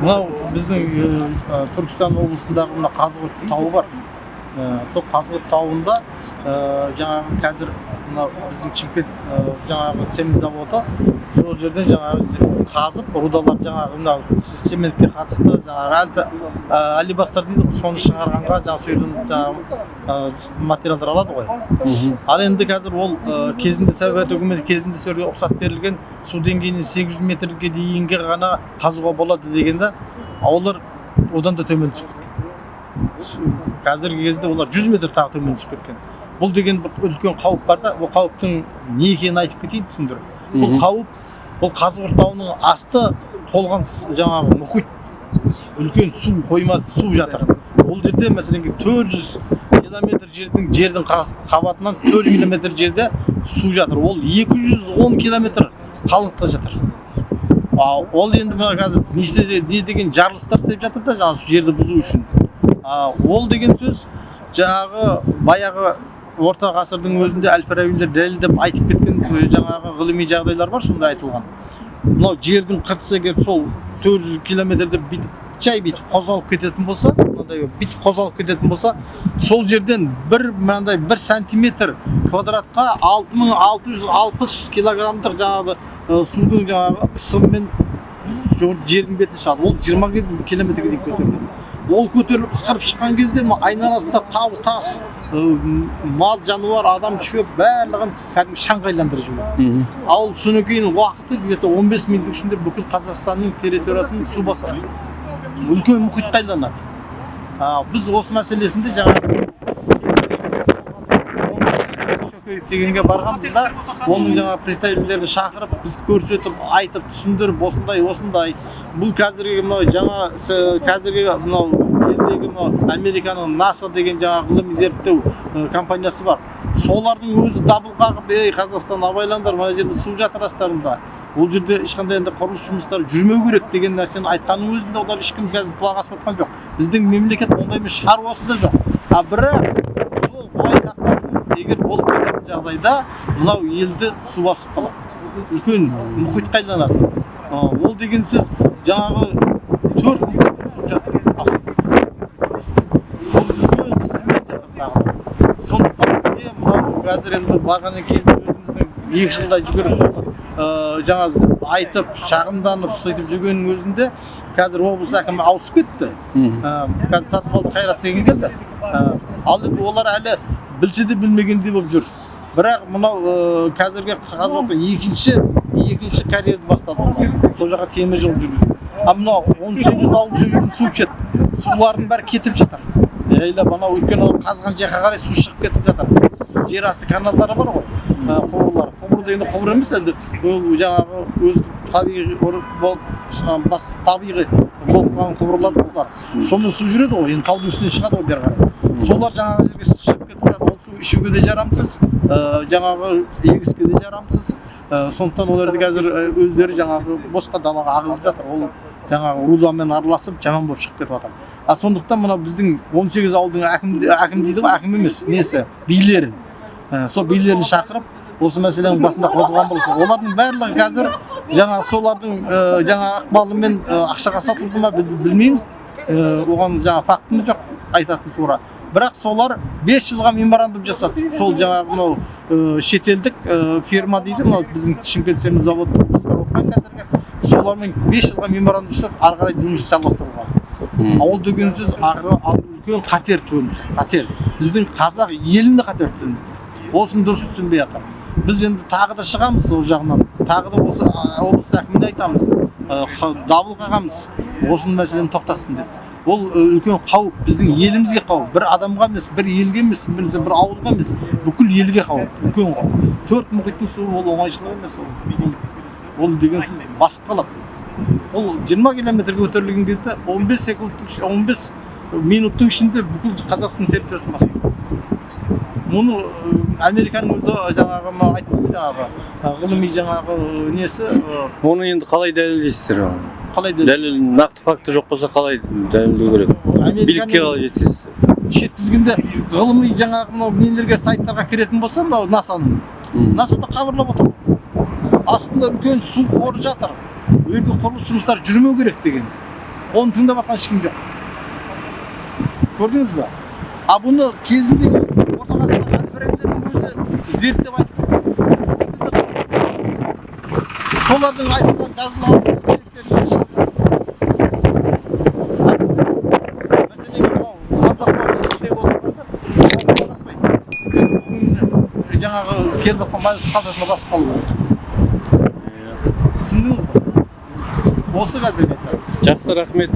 мынау біздің түркістан облысындағы мына қазығұрт тауы бар. Сол қазығұрт тауында жаңағы қазір мынау біздің шымкент жаңағы цемент заводы сол жерден жаңағы қазып рудалар жаңағы мынау цементке қатысты жаңағы алибастар дейді ғой соны шығарғанға жаңағы сол жерден жаңағы материалдар алады ғой ал енді қазір ол кезінде совет үкіметі кезінде сол жерге рұқсат берілген су деңгейінен 800 метрге дейінгі ғана қазуға болады дегенде олар одан да төмен түсіп кеткен қазіргі кезде олар 100 метр тағы төмен түсіп кеткен бұл деген бір үлкен қауіп бар да ол қауіптің не екенін айтып кетейін түсіндіріп. Бұл қауіп бұл қазығұрт тауының асты толған жаңағы мұхит. Үлкен су қоймасы су жатыр. Ол жерде мәселен төрт жүз километр жердің жердің қабатынан төрт жүз километр жерде су жатыр. Ол 210 километр қалыңдықта жатыр. А, ол енді мына қазір не, не деген жарылыстар істеп жатыр да жаңағы жерді бұзу үшін. А, ол деген сөз жаңағы баяғы орта ғасырдың өзінде әл фарабилер дәлелдеп айтып кеткен жаңағы ғылыми жағдайлар бар сонда айтылған. Мынау жердің қыртысы егер сол 400 километрде бүйтіп жай бүйтіп қозғалып кететін болса мынандай бүйтіп қозғалып кететін болса сол жерден бір мынандай бір сантиметр квадратқа 6660 килограммдық жаңағы судың жаңағы қысымымен жердің бетіне шығады ол 20 километрге дейін көтеріледі. Ол көтеріліп ысқырып шыққан кезде айналасында тау тас мал жануар адам шөп барлығын кәдімгі шаңға айландырып жібереді ал содан кейін уақыты где то 15 минуттың ішінде бүкіл қазақстанның территориясын су басады. Үлкен мұхитқа айланады біз осы мәселесінде жаңағы дегенге барғанбыз да оның жаңағы представительдерді шақырып біз көрсетіп айтып түсіндіріп осындай осындай. Бұл қазіргі мынау жаңа қазіргі мынау кездегі мынау американың наса деген жаңағы ғылыми зерттеу компаниясы бар. Солардың өзі дабыл қағып ей қазақстан абайлаңдар мына жерде су жатырасыздар ол жерде ешқандай енді құрылыс жұмыстары жүрмеу керек деген нәрсені айтқанның өзінде олар ешкім қазір құлақ асып жатқан жоқ. Біздің мемлекет ондаймен шаруасы да жоқ. А бірақ егер болып кететін жағдайда мынау елді су басып қалады. үлкен мұхитқа айланады ол деген сөз жаңағы төрт миллион су жатыр сондықтан бізге мынау қазір енді барғаннан кейін өзіміздің екі жылдай жүгіріп соны жаңа айтып шағымданып сөйтіп жүргеннің өзінде қазір облыс әкімі ауысып кетті. Қазір сатыбалды қайрат деген келді. Ал енді олар әлі білсе де білмегендей болып жүр. Бірақ мынау қазіргі қазір екінші екінші карьерді бастады сол жаққа темір жол жүргізді. Ал мынау он сегіз ауыл сол жерден су ішеді. Сулардың бәрі кетіп жатыр. Жайлап анау өйткені қазған жаққа қарай су шығып кетіп жатыр. Жер асты каналдары бар ғой құбырлар құбыр дегенде құбыр емес енді ол жаңағы өз табиғи бас табиғи болып қалған құбырлар бар олар сонымен су жүреді ғой енді таудың үстіне шығады ғой бері қарай. Солар жаңағы жерге шығып кетіп жатыр ол су ішуге де жарамсыз жаңағы егіске де жарамсыз сондықтан оларды қазір өздері жаңағы босқа далаға ағызып жатыр ол жаңағы рудамен араласып жаман болып шығып кетіп жатыр а сондықтан мына біздің 18 ауылдың әкім, дейді ғой әкім емес несі билерін сол билерін шақырып осы мәселенің басында қозғаған болатын олардың барлығы қазір жаңағы солардың жаңа ықпалымен ақшаға сатылды ма білмейміз оған жаңа фактіміз жоқ айтатын тура бірақ солар 5 жылға меморандум жасады. Сол жаңағы мынау ә, шетелдік ә, фирма дейді мынау біздің шымкент заводы басқарып отырған қазіргі. Солармен 5 жылға меморандум жасап ары қарай жұмысты жалғастыруға ол деген сөз үлкен қатер төніп қатер. Біздің қазақ еліне қатер төніп осыны дұрыс түсінбей жатыр. Біз енді тағы да шығамыз ол жағынан. Тағы да осы облыс әкіміне айтамыз. Дабыл қағамыз. Осы мәселені тоқтатсын деп. Ол үлкен қауіп біздің елімізге қауіп. Бір адамға емес бір елге емес бір ауылға емес бүкіл елге қауіп. Үлкен қауіп. Төрт мұхиттың суы ол оңайшылық емес ол. Ол деген сіз басып қалады. Ол 20 километрге көтерілген кезде 15 секундтың 15 минуттың ішінде бүкіл қазақстан территориясын басып мұны американың өзі жаңағы айтты ғой жаңағы ғылыми жаңағы несі оны енді қалай дәлелдейсіздер? Қалай дәлел нақты факті жоқ болса қалай дәлелдеу керек? Билікке қалай жеткізесіздер жеткізгенде ғылыми жаңағы мынау нелерге сайттарға кіретін болса мынау насаның. Насада хабарлап отыр. Астында үлкен су қоры жатыр. Ол жерге құрылыс жұмыстары жүрмеу керек деген. Оны тыңдап жатқан ешкім жоқ. Көрдіңіз ба а бұны кезіндегі орта өзі зерттеп айтып солардың айтқан жазылған деректерін мәселен мынау мансапқор деп отырғандар оған жараспайды бүгін жаңағы келіп жатқан қалтасына басып керек түсіндіңіз ба осы қазіргі жақсы рахмет.